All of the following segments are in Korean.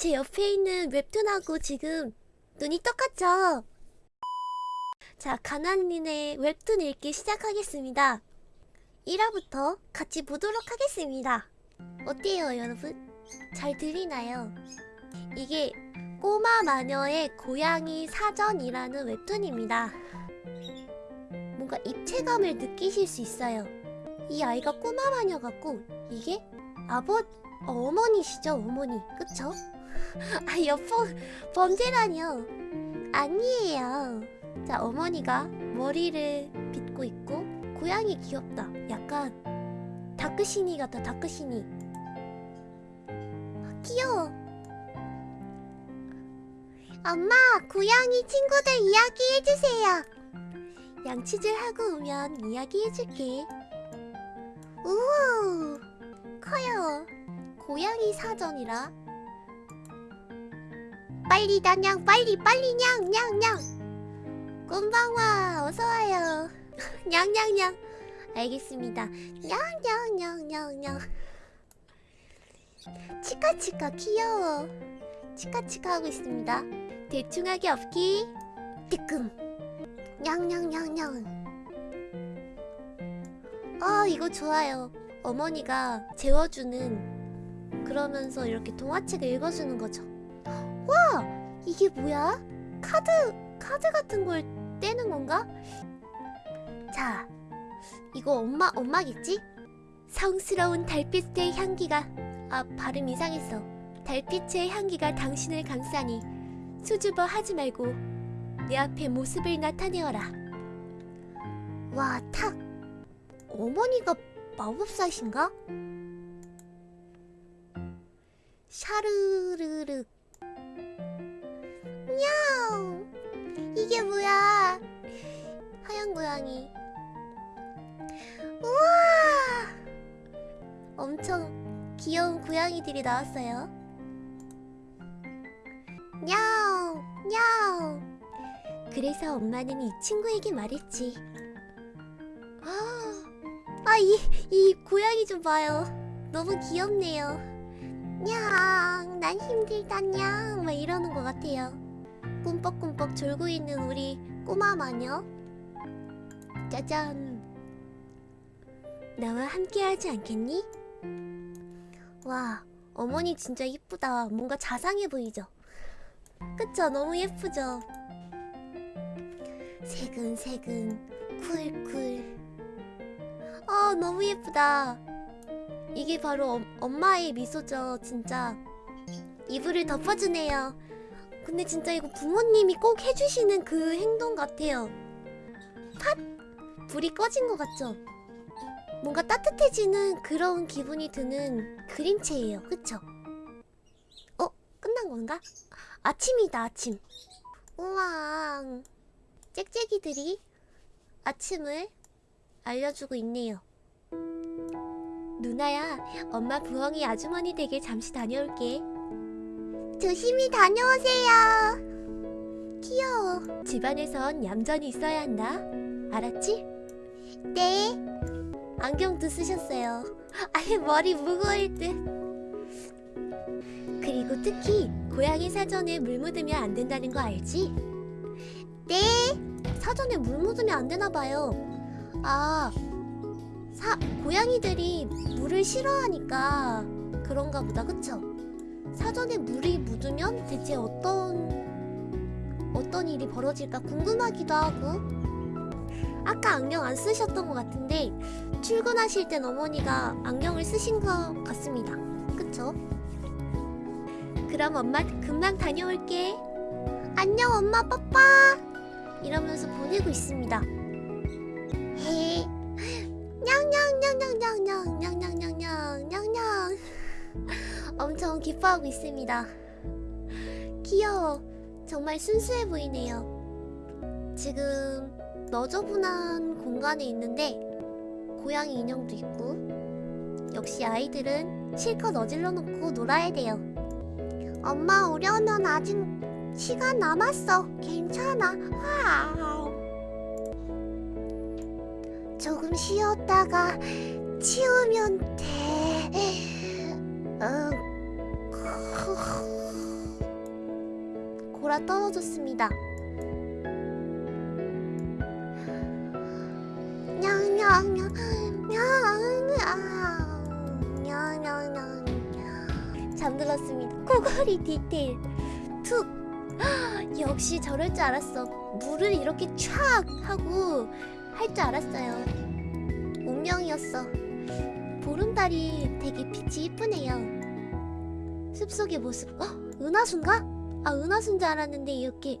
제 옆에 있는 웹툰하고 지금 눈이 똑같죠? 자, 가난이네 웹툰 읽기 시작하겠습니다. 1화부터 같이 보도록 하겠습니다. 어때요, 여러분? 잘 들리나요? 이게 꼬마 마녀의 고양이 사전이라는 웹툰입니다. 뭔가 입체감을 느끼실 수 있어요. 이 아이가 꼬마 마녀 같고 이게 아버 어, 어머니시죠 어머니 그쵸? 아 여보 범죄라뇨 아니에요. 자 어머니가 머리를 빗고 있고 고양이 귀엽다. 약간 다크시니 같다 다크시니. 아, 귀여워. 엄마 고양이 친구들 이야기 해주세요. 양치질 하고 오면 이야기 해줄게. 우 커요. 고양이 사전이라. 빨리 다 냥 빨리 빨리 냥 냥냥. 꼼방와 어서 와요. 냥냥냥. 알겠습니다. 냥냥냥냥냥. 치카치카 귀여워. 치카치카 하고 있습니다. 대충 하기 없기. 뜨끔. 냥냥냥냥. 아 이거 좋아요. 어머니가 재워주는 그러면서 이렇게 동화책을 읽어주는 거죠. 와 이게 뭐야? 카드 카드 같은 걸 떼는 건가? 자 이거 엄마 엄마겠지? 성스러운 달빛의 향기가 아 발음 이상했어. 달빛의 향기가 당신을 감싸니 수줍어 하지 말고 내 앞에 모습을 나타내어라. 와, 탁. 어머니가 마법사신가? 샤르르르. 냥! 이게 뭐야? 하얀 고양이. 우와! 엄청 귀여운 고양이들이 나왔어요. 냥! 냥! 그래서 엄마는 이 친구에게 말했지. 아, 이, 이 고양이 좀 봐요. 너무 귀엽네요. 냥, 난 힘들다, 냥. 막 이러는 것 같아요. 꿈뻑꿈뻑 졸고 있는 우리 꼬마 마녀. 짜잔. 나와 함께 하지 않겠니? 와, 어머니 진짜 이쁘다. 뭔가 자상해 보이죠? 그쵸? 너무 예쁘죠? 새근새근 쿨쿨 아 너무 예쁘다 이게 바로 엄, 엄마의 미소죠 진짜 이불을 덮어주네요 근데 진짜 이거 부모님이 꼭 해주시는 그 행동 같아요 팟! 불이 꺼진 것 같죠? 뭔가 따뜻해지는 그런 기분이 드는 그림체예요 그쵸? 어? 끝난 건가? 아침이다 아침 우와 짹짹이들이 아침을 알려주고 있네요. 누나야, 엄마 부엉이 아주머니 댁에 잠시 다녀올게. 조심히 다녀오세요. 귀여워. 집안에선 얌전히 있어야 한다. 알았지? 네. 안경도 쓰셨어요. 아예 머리 무거울 듯. 그리고 특히 고양이 사전에 물 묻으면 안 된다는 거 알지? 네. 사전에 물 묻으면 안 되나 봐요. 아, 사, 고양이들이 물을 싫어하니까 그런가 보다, 그쵸? 사전에 물이 묻으면 대체 어떤 어떤 일이 벌어질까 궁금하기도 하고 아까 안경 안 쓰셨던 것 같은데 출근하실 땐 어머니가 안경을 쓰신 것 같습니다. 그쵸? 그럼 엄마 금방 다녀올게. 안녕 엄마 빠빠. 이러면서 보내고 있습니다. 기뻐하고 있습니다. 귀여워. 정말 순수해 보이네요. 지금 너저분한 공간에 있는데 고양이 인형도 있고 역시 아이들은 실컷 어질러 놓고 놀아야 돼요. 엄마 오려면 아직 시간 남았어. 괜찮아. wow. 조금 쉬었다가 치우면 돼. 응. 돌아 떨어졌습니다. 잠들었습니다. 코골이 디테일 툭 역시 저럴 줄 알았어. 물을 이렇게 촥 하고 할 줄 알았어요. 운명이었어. 보름달이 되게 빛이 이쁘네요. 숲속의 모습. 어? 은하수인가? 아 은하수인 줄 알았는데 이렇게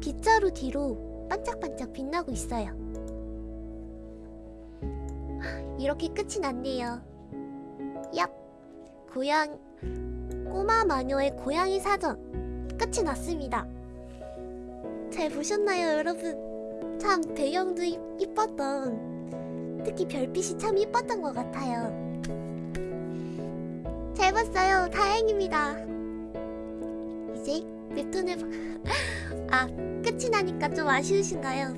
빗자루 뒤로 반짝반짝 빛나고 있어요. 이렇게 끝이 났네요. 얍. 고양 꼬마 마녀의 고양이 사전 끝이 났습니다. 잘 보셨나요, 여러분? 참 배경도 이, 이뻤던 특히 별빛이 참 이뻤던 것 같아요. 잘 봤어요. 다행입니다. 이제 웹툰을 봐- 아 끝이 나니까 좀 아쉬우신가요?